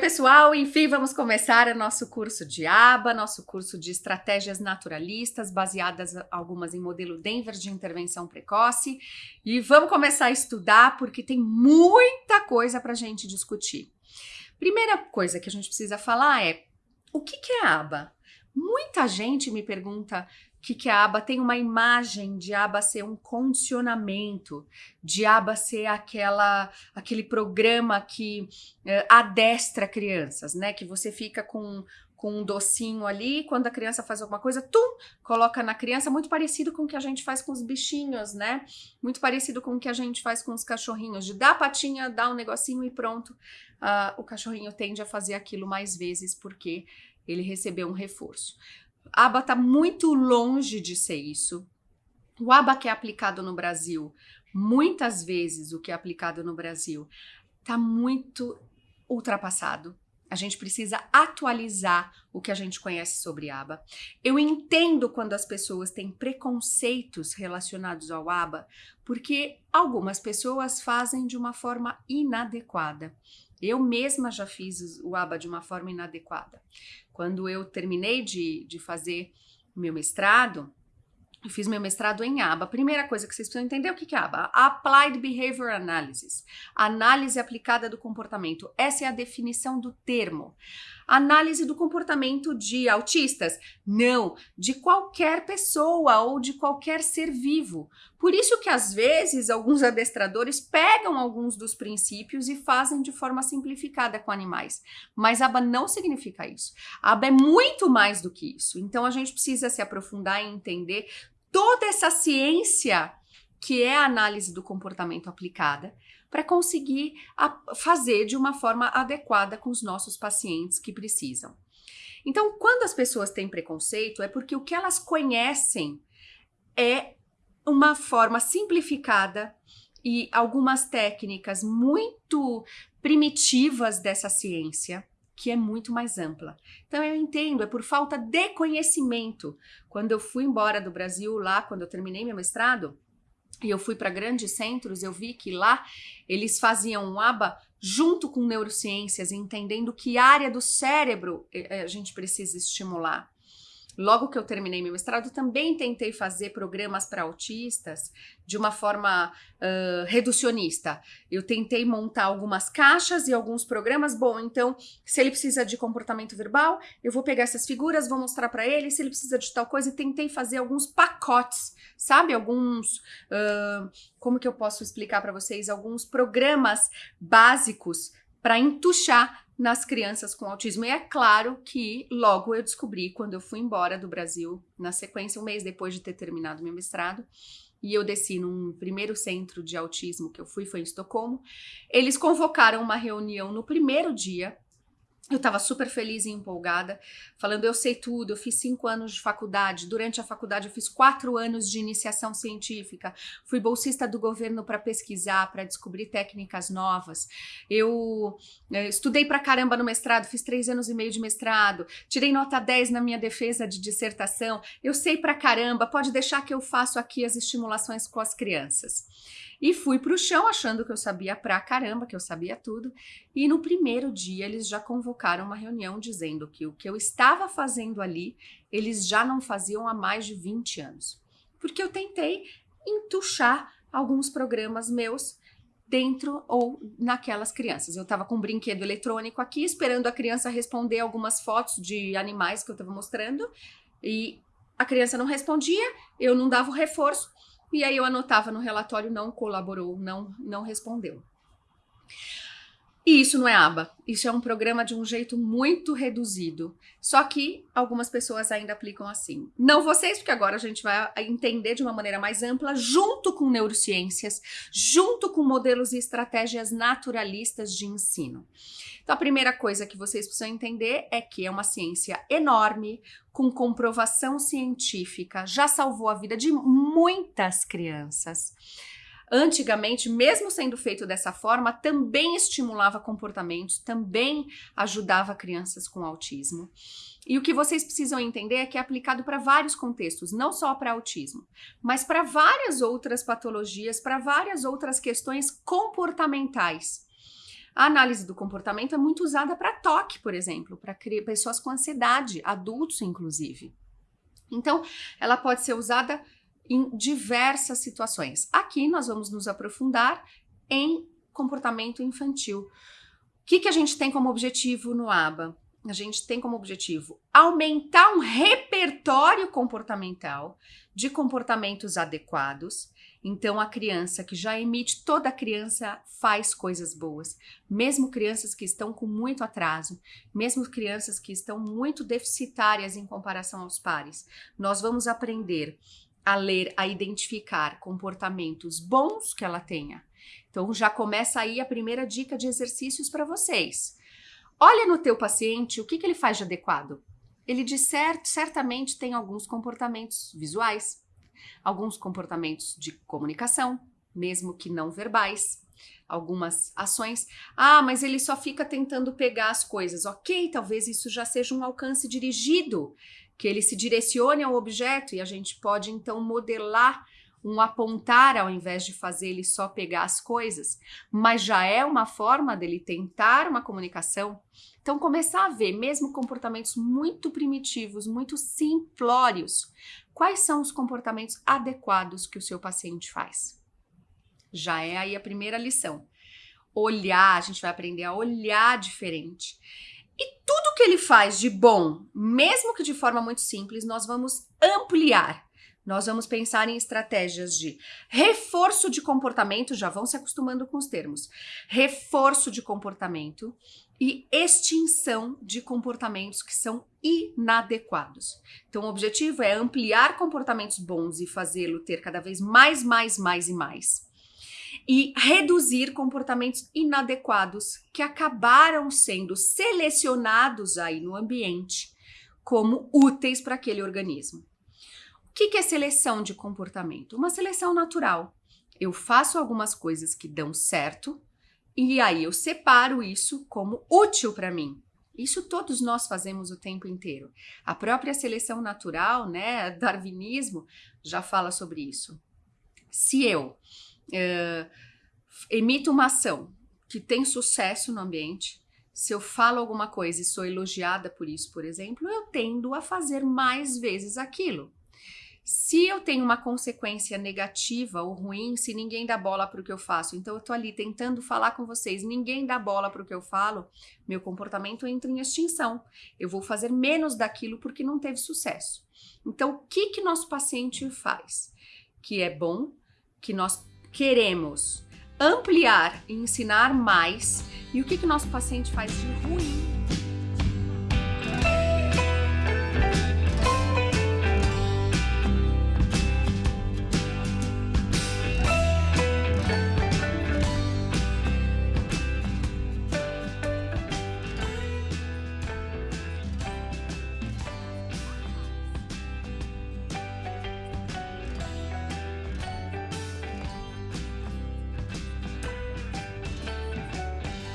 pessoal, enfim, vamos começar o nosso curso de ABA, nosso curso de estratégias naturalistas, baseadas algumas em modelo Denver de intervenção precoce. E vamos começar a estudar porque tem muita coisa para a gente discutir. Primeira coisa que a gente precisa falar é o que, que é ABA? Muita gente me pergunta que, que a aba tem uma imagem de aba ser um condicionamento, de aba ser aquela, aquele programa que uh, adestra crianças, né? Que você fica com, com um docinho ali, quando a criança faz alguma coisa, tum, coloca na criança, muito parecido com o que a gente faz com os bichinhos, né? Muito parecido com o que a gente faz com os cachorrinhos, de dar a patinha, dar um negocinho e pronto. Uh, o cachorrinho tende a fazer aquilo mais vezes porque ele recebeu um reforço. ABA está muito longe de ser isso. O ABA que é aplicado no Brasil, muitas vezes o que é aplicado no Brasil, está muito ultrapassado. A gente precisa atualizar o que a gente conhece sobre ABA. Eu entendo quando as pessoas têm preconceitos relacionados ao ABA, porque algumas pessoas fazem de uma forma inadequada. Eu mesma já fiz o ABA de uma forma inadequada. Quando eu terminei de, de fazer meu mestrado, eu fiz meu mestrado em ABA. Primeira coisa que vocês precisam entender é o que é ABA. Applied Behavior Analysis. Análise aplicada do comportamento. Essa é a definição do termo. Análise do comportamento de autistas? Não, de qualquer pessoa ou de qualquer ser vivo. Por isso que às vezes alguns adestradores pegam alguns dos princípios e fazem de forma simplificada com animais. Mas ABA não significa isso. ABA é muito mais do que isso. Então a gente precisa se aprofundar e entender toda essa ciência que é a análise do comportamento aplicada para conseguir fazer de uma forma adequada com os nossos pacientes que precisam. Então, quando as pessoas têm preconceito, é porque o que elas conhecem é uma forma simplificada e algumas técnicas muito primitivas dessa ciência que é muito mais ampla. Então eu entendo, é por falta de conhecimento. Quando eu fui embora do Brasil lá, quando eu terminei meu mestrado, e eu fui para grandes centros, eu vi que lá eles faziam um aba junto com neurociências, entendendo que área do cérebro eh, a gente precisa estimular. Logo que eu terminei meu mestrado, também tentei fazer programas para autistas de uma forma uh, reducionista. Eu tentei montar algumas caixas e alguns programas. Bom, então, se ele precisa de comportamento verbal, eu vou pegar essas figuras, vou mostrar para ele. Se ele precisa de tal coisa, e tentei fazer alguns pacotes, sabe? Alguns. Uh, como que eu posso explicar para vocês? Alguns programas básicos para entuchar nas crianças com autismo. E é claro que logo eu descobri, quando eu fui embora do Brasil, na sequência, um mês depois de ter terminado meu mestrado, e eu desci num primeiro centro de autismo que eu fui, foi em Estocolmo, eles convocaram uma reunião no primeiro dia eu estava super feliz e empolgada, falando: eu sei tudo, eu fiz cinco anos de faculdade. Durante a faculdade, eu fiz quatro anos de iniciação científica. Fui bolsista do governo para pesquisar, para descobrir técnicas novas. Eu, eu eh, estudei para caramba no mestrado, fiz três anos e meio de mestrado. Tirei nota 10 na minha defesa de dissertação. Eu sei para caramba, pode deixar que eu faço aqui as estimulações com as crianças. E fui para o chão achando que eu sabia pra caramba, que eu sabia tudo. E no primeiro dia eles já convocaram uma reunião dizendo que o que eu estava fazendo ali, eles já não faziam há mais de 20 anos. Porque eu tentei entuchar alguns programas meus dentro ou naquelas crianças. Eu estava com um brinquedo eletrônico aqui, esperando a criança responder algumas fotos de animais que eu estava mostrando, e a criança não respondia, eu não dava o reforço, e aí eu anotava no relatório não colaborou, não não respondeu. E isso não é aba, isso é um programa de um jeito muito reduzido. Só que algumas pessoas ainda aplicam assim. Não vocês, porque agora a gente vai entender de uma maneira mais ampla, junto com neurociências, junto com modelos e estratégias naturalistas de ensino. Então, a primeira coisa que vocês precisam entender é que é uma ciência enorme, com comprovação científica, já salvou a vida de muitas crianças. Antigamente, mesmo sendo feito dessa forma, também estimulava comportamentos, também ajudava crianças com autismo. E o que vocês precisam entender é que é aplicado para vários contextos, não só para autismo, mas para várias outras patologias, para várias outras questões comportamentais. A análise do comportamento é muito usada para toque, por exemplo, para pessoas com ansiedade, adultos inclusive. Então, ela pode ser usada em diversas situações. Aqui nós vamos nos aprofundar em comportamento infantil. O que, que a gente tem como objetivo no ABA? A gente tem como objetivo aumentar um repertório comportamental de comportamentos adequados. Então, a criança que já emite, toda criança faz coisas boas, mesmo crianças que estão com muito atraso, mesmo crianças que estão muito deficitárias em comparação aos pares. Nós vamos aprender a ler, a identificar comportamentos bons que ela tenha. Então já começa aí a primeira dica de exercícios para vocês. Olha no teu paciente o que, que ele faz de adequado. Ele de certamente tem alguns comportamentos visuais, alguns comportamentos de comunicação, mesmo que não verbais, algumas ações. Ah, mas ele só fica tentando pegar as coisas. Ok, talvez isso já seja um alcance dirigido que ele se direcione ao objeto e a gente pode então modelar um apontar ao invés de fazer ele só pegar as coisas, mas já é uma forma dele tentar uma comunicação. Então, começar a ver, mesmo comportamentos muito primitivos, muito simplórios, quais são os comportamentos adequados que o seu paciente faz. Já é aí a primeira lição. Olhar, a gente vai aprender a olhar diferente. E tudo que ele faz de bom, mesmo que de forma muito simples, nós vamos ampliar. Nós vamos pensar em estratégias de reforço de comportamento, já vão se acostumando com os termos. Reforço de comportamento e extinção de comportamentos que são inadequados. Então, o objetivo é ampliar comportamentos bons e fazê-lo ter cada vez mais, mais, mais e mais e reduzir comportamentos inadequados que acabaram sendo selecionados aí no ambiente como úteis para aquele organismo. O que é seleção de comportamento? Uma seleção natural. Eu faço algumas coisas que dão certo e aí eu separo isso como útil para mim. Isso todos nós fazemos o tempo inteiro. A própria seleção natural, né, darwinismo, já fala sobre isso. Se eu uh, emito uma ação que tem sucesso no ambiente, se eu falo alguma coisa e sou elogiada por isso, por exemplo, eu tendo a fazer mais vezes aquilo. Se eu tenho uma consequência negativa ou ruim, se ninguém dá bola para o que eu faço, então eu estou ali tentando falar com vocês, ninguém dá bola para o que eu falo, meu comportamento entra em extinção. Eu vou fazer menos daquilo porque não teve sucesso. Então, o que que nosso paciente faz? Que é bom, que nós queremos ampliar e ensinar mais. E o que que nosso paciente faz de ruim